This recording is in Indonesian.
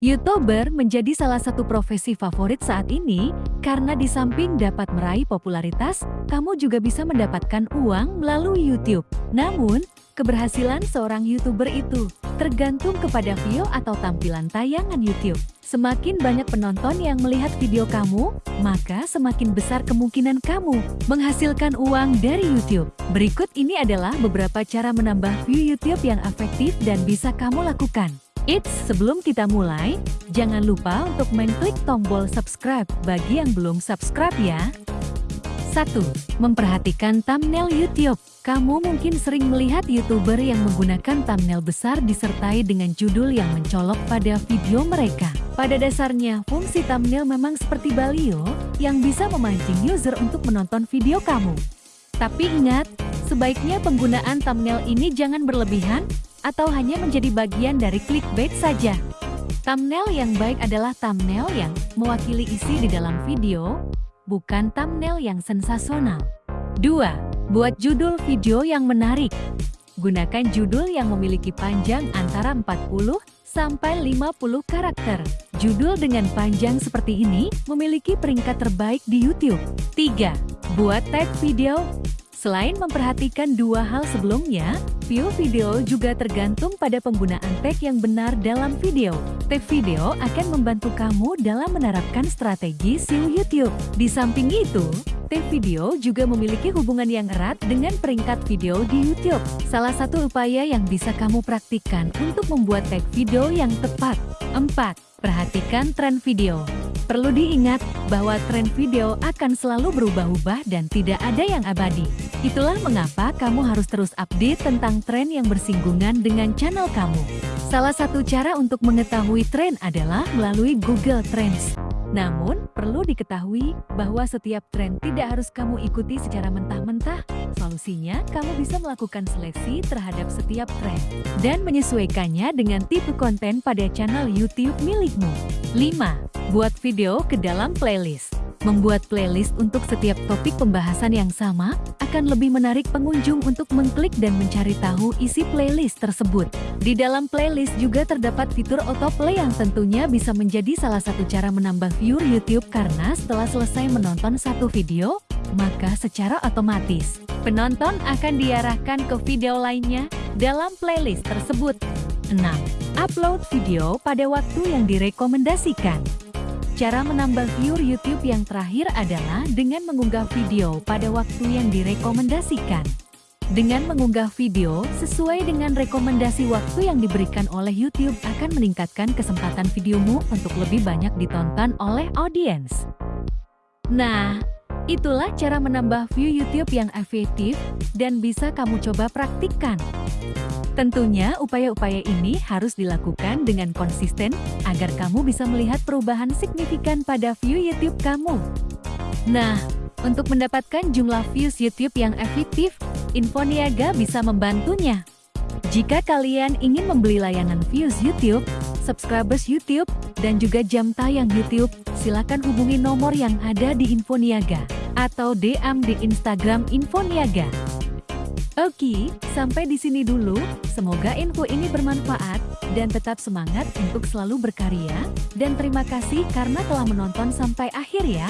YouTuber menjadi salah satu profesi favorit saat ini karena di samping dapat meraih popularitas, kamu juga bisa mendapatkan uang melalui YouTube. Namun, keberhasilan seorang YouTuber itu tergantung kepada view atau tampilan tayangan YouTube. Semakin banyak penonton yang melihat video kamu, maka semakin besar kemungkinan kamu menghasilkan uang dari YouTube. Berikut ini adalah beberapa cara menambah view YouTube yang efektif dan bisa kamu lakukan. Eits, sebelum kita mulai, jangan lupa untuk mengklik tombol subscribe bagi yang belum subscribe ya. 1. Memperhatikan thumbnail YouTube. Kamu mungkin sering melihat YouTuber yang menggunakan thumbnail besar disertai dengan judul yang mencolok pada video mereka. Pada dasarnya, fungsi thumbnail memang seperti balio yang bisa memancing user untuk menonton video kamu. Tapi ingat, sebaiknya penggunaan thumbnail ini jangan berlebihan atau hanya menjadi bagian dari clickbait saja. Thumbnail yang baik adalah thumbnail yang mewakili isi di dalam video, bukan thumbnail yang sensasional. 2. Buat judul video yang menarik. Gunakan judul yang memiliki panjang antara 40 sampai 50 karakter. Judul dengan panjang seperti ini memiliki peringkat terbaik di YouTube. 3. Buat tag video Selain memperhatikan dua hal sebelumnya, view video juga tergantung pada penggunaan tag yang benar dalam video. Tag video akan membantu kamu dalam menerapkan strategi SEO YouTube. Di samping itu, tag video juga memiliki hubungan yang erat dengan peringkat video di YouTube. Salah satu upaya yang bisa kamu praktikkan untuk membuat tag video yang tepat. 4. Perhatikan tren video. Perlu diingat bahwa tren video akan selalu berubah-ubah dan tidak ada yang abadi. Itulah mengapa kamu harus terus update tentang tren yang bersinggungan dengan channel kamu. Salah satu cara untuk mengetahui tren adalah melalui Google Trends. Namun, perlu diketahui bahwa setiap tren tidak harus kamu ikuti secara mentah-mentah. Solusinya, kamu bisa melakukan seleksi terhadap setiap tren dan menyesuaikannya dengan tipe konten pada channel YouTube milikmu. 5. Buat video ke dalam playlist. Membuat playlist untuk setiap topik pembahasan yang sama akan lebih menarik pengunjung untuk mengklik dan mencari tahu isi playlist tersebut. Di dalam playlist juga terdapat fitur autoplay yang tentunya bisa menjadi salah satu cara menambah viewer YouTube karena setelah selesai menonton satu video, maka secara otomatis penonton akan diarahkan ke video lainnya dalam playlist tersebut. 6. Upload video pada waktu yang direkomendasikan. Cara menambah viewer YouTube yang terakhir adalah dengan mengunggah video pada waktu yang direkomendasikan. Dengan mengunggah video sesuai dengan rekomendasi waktu yang diberikan oleh YouTube akan meningkatkan kesempatan videomu untuk lebih banyak ditonton oleh audiens. Nah, itulah cara menambah view YouTube yang efektif dan bisa kamu coba praktikkan. Tentunya upaya-upaya ini harus dilakukan dengan konsisten agar kamu bisa melihat perubahan signifikan pada view YouTube kamu. Nah, untuk mendapatkan jumlah views YouTube yang efektif, Infoniaga bisa membantunya. Jika kalian ingin membeli layanan views YouTube, subscribers YouTube, dan juga jam tayang YouTube, silakan hubungi nomor yang ada di Infoniaga atau DM di Instagram Infoniaga. Oke, sampai di sini dulu. Semoga info ini bermanfaat dan tetap semangat untuk selalu berkarya. Dan terima kasih karena telah menonton sampai akhir ya.